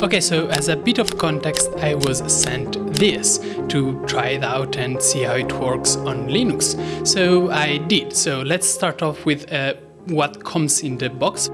Okay, so as a bit of context, I was sent this to try it out and see how it works on Linux. So I did. So let's start off with uh, what comes in the box.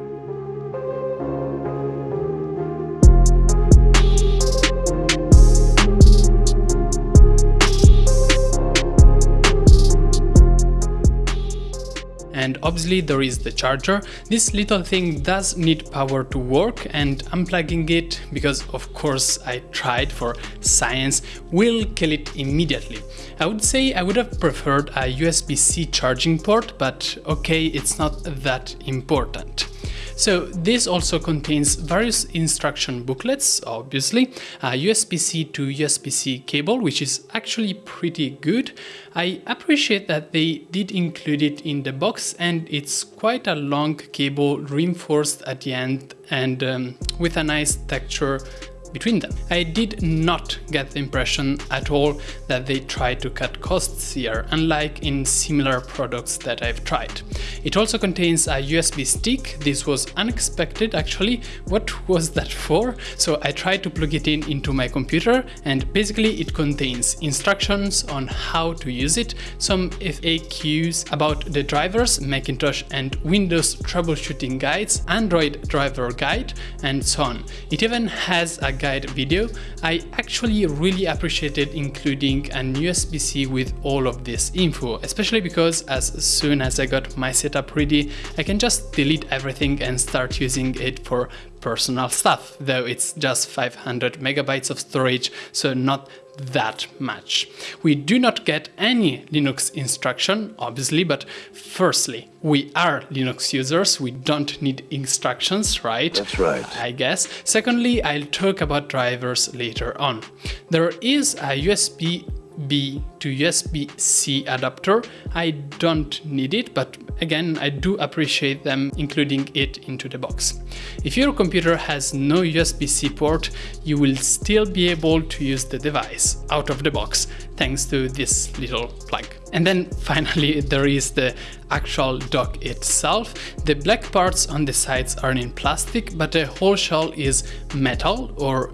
And obviously there is the charger. This little thing does need power to work and unplugging it, because of course I tried for science, will kill it immediately. I would say I would have preferred a USB-C charging port, but okay, it's not that important. So this also contains various instruction booklets, obviously, a USB-C to USB-C cable, which is actually pretty good. I appreciate that they did include it in the box and it's quite a long cable reinforced at the end and um, with a nice texture between them. I did not get the impression at all that they tried to cut costs here, unlike in similar products that I've tried. It also contains a USB stick, this was unexpected actually, what was that for? So I tried to plug it in into my computer and basically it contains instructions on how to use it, some FAQs about the drivers, Macintosh and Windows troubleshooting guides, Android driver guide and so on. It even has a guide video, I actually really appreciated including an USB-C with all of this info, especially because as soon as I got my setup ready, I can just delete everything and start using it for personal stuff, though it's just 500 megabytes of storage, so not that much. We do not get any Linux instruction, obviously, but firstly, we are Linux users, we don't need instructions, right? That's right. I guess. Secondly, I'll talk about drivers later on. There is a USB B to USB-C adapter. I don't need it, but again, I do appreciate them including it into the box. If your computer has no USB-C port, you will still be able to use the device out of the box, thanks to this little plug. And then finally, there is the actual dock itself. The black parts on the sides are in plastic, but the whole shell is metal or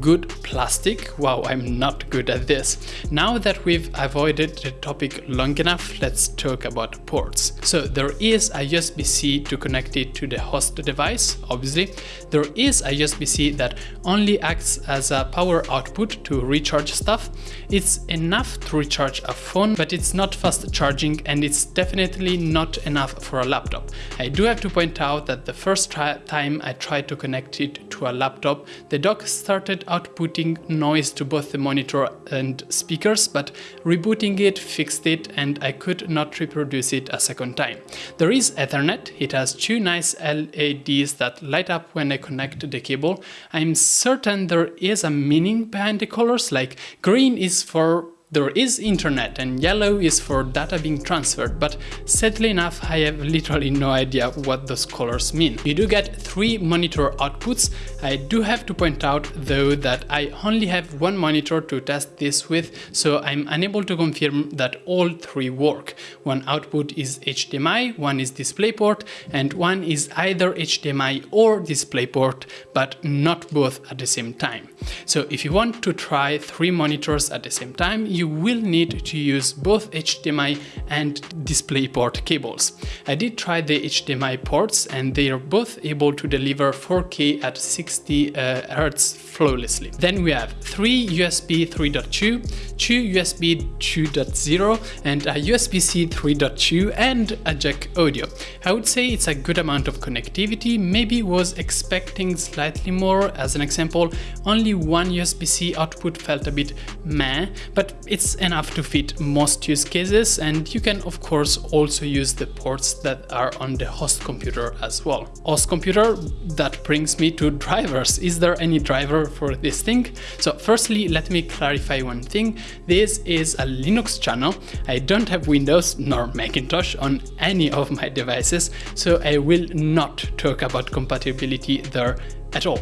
good plastic. Wow, I'm not good at this. Now that we've avoided the topic long enough, let's talk about ports. So there is a USB-C to connect it to the host device, obviously. There is a USB-C that only acts as a power output to recharge stuff. It's enough to recharge a phone, but it's not fast charging and it's definitely not enough for a laptop. I do have to point out that the first time I tried to connect it to a laptop, the dock started outputting noise to both the monitor and speakers, but rebooting it fixed it and I could not reproduce it a second time. There is Ethernet, it has two nice LEDs that light up when I connect the cable. I'm certain there is a meaning behind the colors, like green is for there is internet and yellow is for data being transferred, but sadly enough I have literally no idea what those colors mean. You do get three monitor outputs. I do have to point out though that I only have one monitor to test this with, so I'm unable to confirm that all three work. One output is HDMI, one is DisplayPort, and one is either HDMI or DisplayPort, but not both at the same time. So if you want to try three monitors at the same time, you will need to use both HDMI and DisplayPort cables. I did try the HDMI ports and they are both able to deliver 4K at 60 uh, Hz flawlessly. Then we have three USB 3.2, two USB 2.0 and a USB-C 3.2 and a jack audio. I would say it's a good amount of connectivity, maybe was expecting slightly more. As an example, only one USB-C output felt a bit meh, but it's enough to fit most use cases and you can of course also use the ports that are on the host computer as well. Host computer, that brings me to drivers. Is there any driver for this thing? So firstly, let me clarify one thing. This is a Linux channel. I don't have Windows nor Macintosh on any of my devices, so I will not talk about compatibility there at all.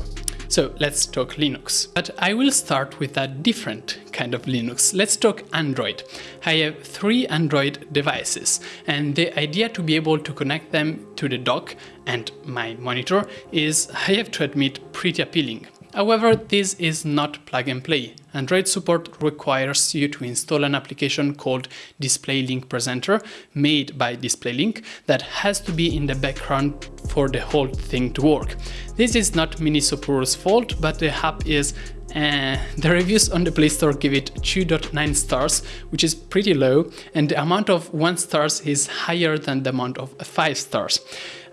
So let's talk Linux. But I will start with a different kind of Linux. Let's talk Android. I have three Android devices and the idea to be able to connect them to the dock and my monitor is, I have to admit, pretty appealing. However, this is not plug and play. Android support requires you to install an application called DisplayLink Presenter made by DisplayLink that has to be in the background for the whole thing to work. This is not Minisopuru's fault, but the app is uh, the reviews on the Play Store give it 2.9 stars, which is pretty low, and the amount of 1 stars is higher than the amount of 5 stars.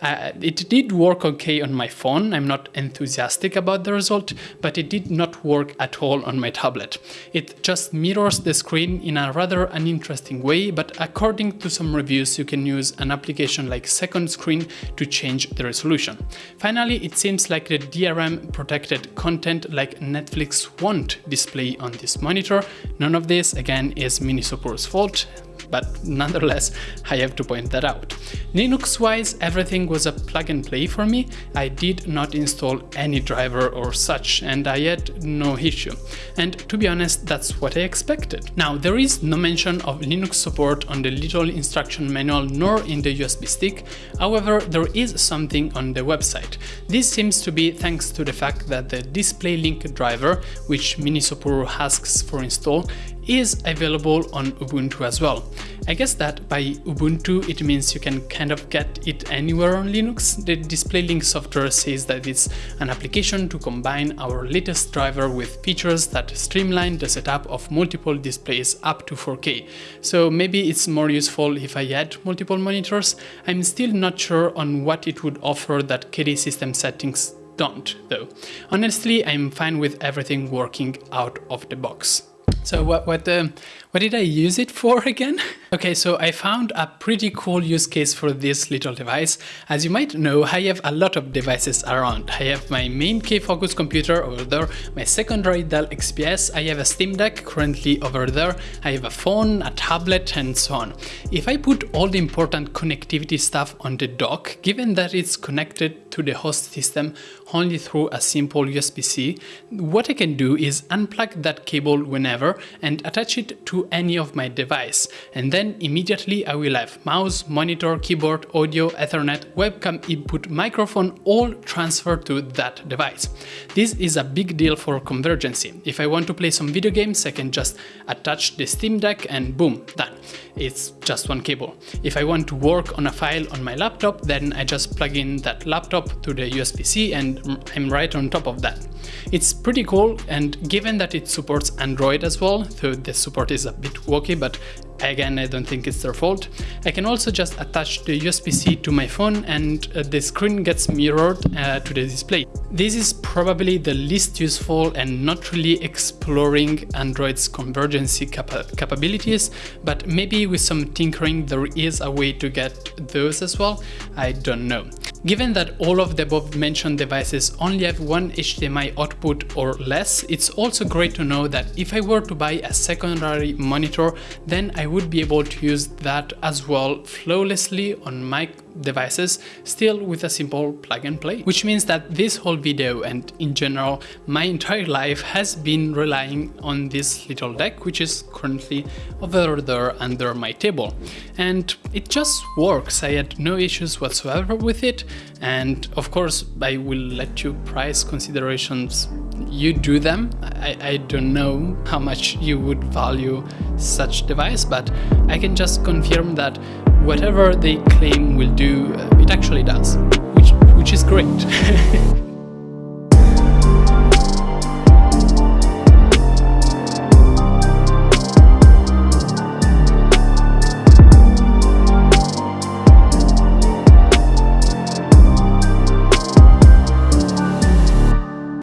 Uh, it did work okay on my phone, I'm not enthusiastic about the result, but it did not work at all on my tablet. It just mirrors the screen in a rather uninteresting way, but according to some reviews you can use an application like Second Screen to change the resolution. Finally, it seems like the DRM protected content like Netflix won't display on this monitor. None of this, again, is Minisopuru's fault but nonetheless, I have to point that out. Linux-wise, everything was a plug and play for me. I did not install any driver or such, and I had no issue. And to be honest, that's what I expected. Now, there is no mention of Linux support on the little instruction manual nor in the USB stick, however, there is something on the website. This seems to be thanks to the fact that the DisplayLink driver, which Minisopuru asks for install, is available on Ubuntu as well. I guess that by Ubuntu it means you can kind of get it anywhere on Linux. The DisplayLink software says that it's an application to combine our latest driver with features that streamline the setup of multiple displays up to 4K. So maybe it's more useful if I add multiple monitors. I'm still not sure on what it would offer that KDE system settings don't though. Honestly, I'm fine with everything working out of the box. So what what um, what did I use it for again? Okay, so I found a pretty cool use case for this little device. As you might know, I have a lot of devices around. I have my main K-Focus computer over there, my secondary Dell XPS, I have a Steam Deck currently over there, I have a phone, a tablet and so on. If I put all the important connectivity stuff on the dock, given that it's connected to the host system only through a simple USB-C, what I can do is unplug that cable whenever and attach it to any of my device. And then immediately I will have mouse, monitor, keyboard, audio, ethernet, webcam input, microphone all transferred to that device. This is a big deal for convergency. If I want to play some video games, I can just attach the Steam Deck and boom, done. It's just one cable. If I want to work on a file on my laptop, then I just plug in that laptop to the USB-C and I'm right on top of that. It's pretty cool and given that it supports Android as well, though the support is a bit wonky, but again I don't think it's their fault. I can also just attach the USB-C to my phone and uh, the screen gets mirrored uh, to the display. This is probably the least useful and not really exploring Android's convergency capa capabilities, but maybe with some tinkering there is a way to get those as well, I don't know. Given that all of the above mentioned devices only have one HDMI output or less, it's also great to know that if I were to buy a secondary monitor, then I would be able to use that as well flawlessly on my devices, still with a simple plug and play. Which means that this whole video and in general my entire life has been relying on this little deck which is currently over there under my table. And it just works, I had no issues whatsoever with it and of course I will let you price considerations you do them. I, I don't know how much you would value such device but I can just confirm that whatever they claim will do, uh, it actually does, which, which is great.